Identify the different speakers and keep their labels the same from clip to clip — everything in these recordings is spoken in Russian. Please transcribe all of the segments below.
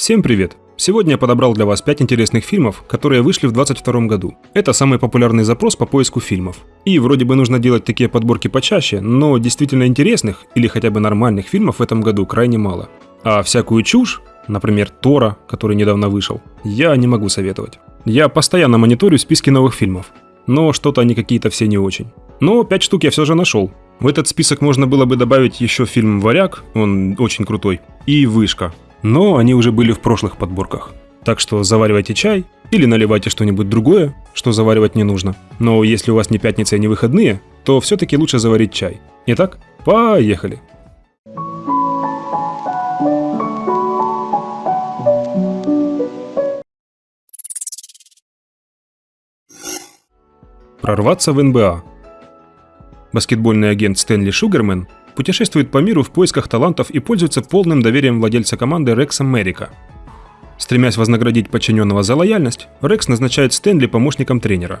Speaker 1: Всем привет! Сегодня я подобрал для вас 5 интересных фильмов, которые вышли в 2022 году. Это самый популярный запрос по поиску фильмов. И вроде бы нужно делать такие подборки почаще, но действительно интересных или хотя бы нормальных фильмов в этом году крайне мало. А всякую чушь, например, Тора, который недавно вышел, я не могу советовать. Я постоянно мониторю списки новых фильмов, но что-то они какие-то все не очень. Но 5 штук я все же нашел. В этот список можно было бы добавить еще фильм «Варяг», он очень крутой, и «Вышка», но они уже были в прошлых подборках. Так что заваривайте чай или наливайте что-нибудь другое, что заваривать не нужно. Но если у вас не пятница и не выходные, то все-таки лучше заварить чай. Итак, поехали! Прорваться в НБА. Баскетбольный агент Стэнли Шугармен путешествует по миру в поисках талантов и пользуется полным доверием владельца команды Рекса Мерика. Стремясь вознаградить подчиненного за лояльность, Рекс назначает Стэнли помощником тренера.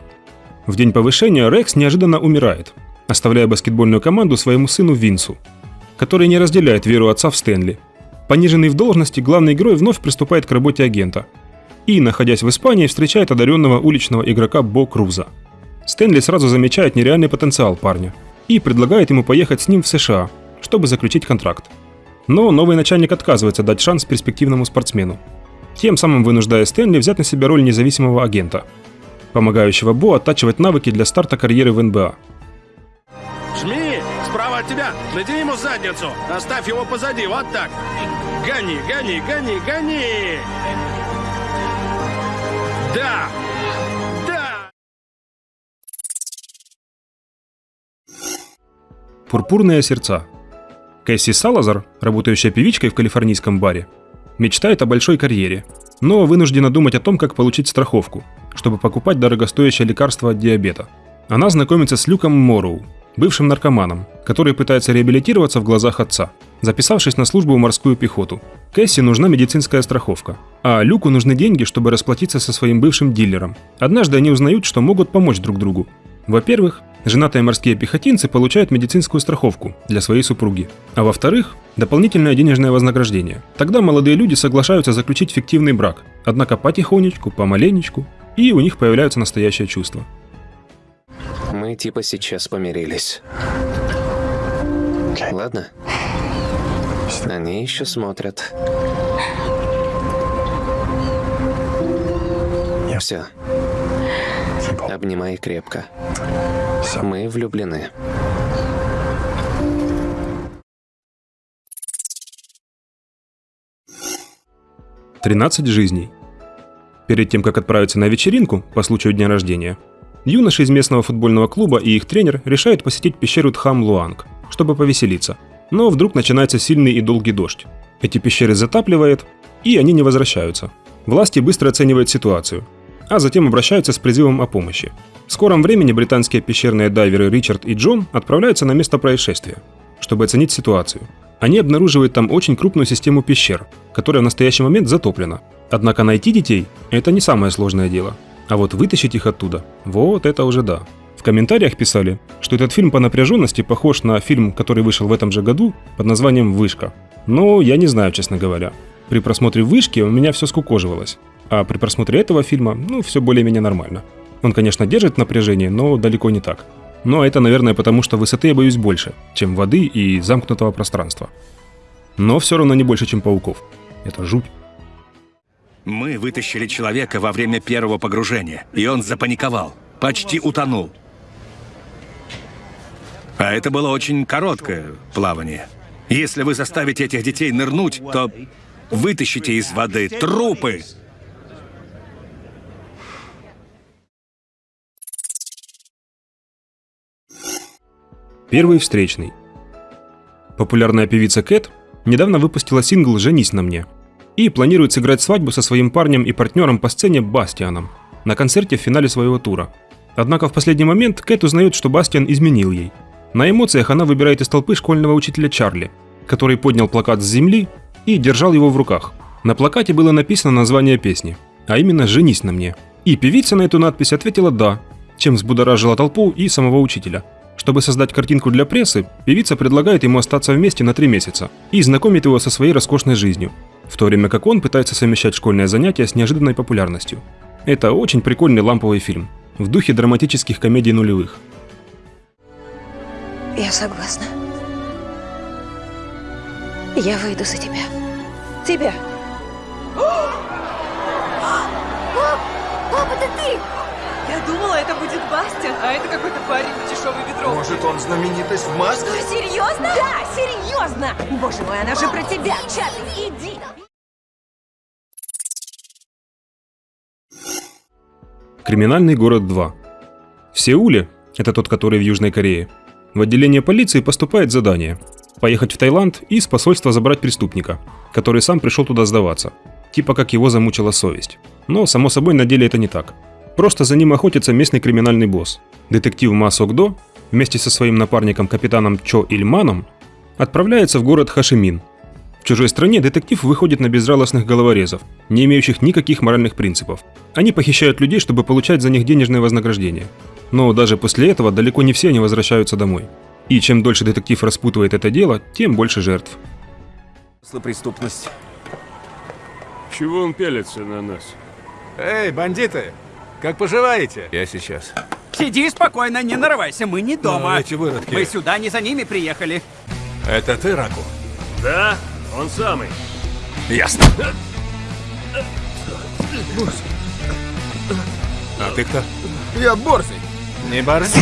Speaker 1: В день повышения Рекс неожиданно умирает, оставляя баскетбольную команду своему сыну Винсу, который не разделяет веру отца в Стэнли. Пониженный в должности, главный герой вновь приступает к работе агента и, находясь в Испании, встречает одаренного уличного игрока Бо Круза. Стэнли сразу замечает нереальный потенциал парня – и предлагает ему поехать с ним в США, чтобы заключить контракт. Но новый начальник отказывается дать шанс перспективному спортсмену, тем самым вынуждая Стэнли взять на себя роль независимого агента, помогающего Бо оттачивать навыки для старта карьеры в НБА.
Speaker 2: Жми! Справа от тебя! Найди ему задницу! Оставь его позади, вот так! Гони, гони, гони, гони! Да!
Speaker 1: Пурпурные сердца. Кэсси Салазар, работающая певичкой в калифорнийском баре, мечтает о большой карьере, но вынуждена думать о том, как получить страховку, чтобы покупать дорогостоящее лекарство от диабета. Она знакомится с Люком Мороу, бывшим наркоманом, который пытается реабилитироваться в глазах отца, записавшись на службу в морскую пехоту. Кэсси нужна медицинская страховка, а Люку нужны деньги, чтобы расплатиться со своим бывшим дилером. Однажды они узнают, что могут помочь друг другу. Во-первых, Женатые морские пехотинцы получают медицинскую страховку для своей супруги. А во-вторых, дополнительное денежное вознаграждение. Тогда молодые люди соглашаются заключить фиктивный брак, однако потихонечку, помаленечку, и у них появляются настоящие чувства.
Speaker 3: Мы типа сейчас помирились. Ладно. Они еще смотрят. Все. Обнимай крепко. Мы влюблены.
Speaker 1: Тринадцать жизней. Перед тем, как отправиться на вечеринку по случаю дня рождения, юноши из местного футбольного клуба и их тренер решают посетить пещеру Тхам-Луанг, чтобы повеселиться. Но вдруг начинается сильный и долгий дождь. Эти пещеры затапливает, и они не возвращаются. Власти быстро оценивают ситуацию – а затем обращаются с призывом о помощи. В скором времени британские пещерные дайверы Ричард и Джон отправляются на место происшествия, чтобы оценить ситуацию. Они обнаруживают там очень крупную систему пещер, которая в настоящий момент затоплена. Однако найти детей – это не самое сложное дело. А вот вытащить их оттуда – вот это уже да. В комментариях писали, что этот фильм по напряженности похож на фильм, который вышел в этом же году под названием «Вышка». Но я не знаю, честно говоря. При просмотре «Вышки» у меня все скукоживалось. А при просмотре этого фильма, ну, все более-менее нормально. Он, конечно, держит напряжение, но далеко не так. Но это, наверное, потому что высоты я боюсь больше, чем воды и замкнутого пространства. Но все равно не больше, чем пауков. Это жуть.
Speaker 4: Мы вытащили человека во время первого погружения, и он запаниковал, почти утонул. А это было очень короткое плавание. Если вы заставите этих детей нырнуть, то вытащите из воды трупы.
Speaker 1: Первый встречный. Популярная певица Кэт недавно выпустила сингл «Женись на мне» и планирует сыграть свадьбу со своим парнем и партнером по сцене Бастианом на концерте в финале своего тура. Однако в последний момент Кэт узнает, что Бастиан изменил ей. На эмоциях она выбирает из толпы школьного учителя Чарли, который поднял плакат с земли и держал его в руках. На плакате было написано название песни, а именно «Женись на мне». И певица на эту надпись ответила «да», чем взбудоражила толпу и самого учителя – чтобы создать картинку для прессы, певица предлагает ему остаться вместе на три месяца и знакомит его со своей роскошной жизнью. в то время как он пытается совмещать школьное занятие с неожиданной популярностью. Это очень прикольный ламповый фильм, в духе драматических комедий нулевых.
Speaker 5: Я согласна. Я выйду за тебя. Тебя.
Speaker 6: Папа, это ты!
Speaker 7: Я думала, это будет Бастин, а это какой-то парень в дешевой ветровке.
Speaker 8: Может, он знаменитость в маске?
Speaker 6: Что, серьезно?
Speaker 5: Да, серьезно! Боже мой, она же про тебя! Чарли, иди!
Speaker 1: Криминальный город 2. В Сеуле, это тот, который в Южной Корее, в отделение полиции поступает задание поехать в Таиланд и с посольства забрать преступника, который сам пришел туда сдаваться, типа как его замучила совесть. Но, само собой, на деле это не так. Просто за ним охотится местный криминальный босс. Детектив Ма Сок До вместе со своим напарником капитаном Чо Ильманом отправляется в город Хашимин. В чужой стране детектив выходит на безжалостных головорезов, не имеющих никаких моральных принципов. Они похищают людей, чтобы получать за них денежное вознаграждение. Но даже после этого далеко не все они возвращаются домой. И чем дольше детектив распутывает это дело, тем больше жертв.
Speaker 8: преступность.
Speaker 2: Чего он пялится на нас?
Speaker 8: Эй, бандиты! Как поживаете? Я сейчас.
Speaker 9: Сиди спокойно, не нарывайся, мы не дома.
Speaker 8: Ну, эти выродки.
Speaker 9: Мы сюда не за ними приехали.
Speaker 8: Это ты, Раку?
Speaker 2: Да, он самый.
Speaker 8: Ясно. А ты кто?
Speaker 10: Я борзый.
Speaker 8: Не борзи.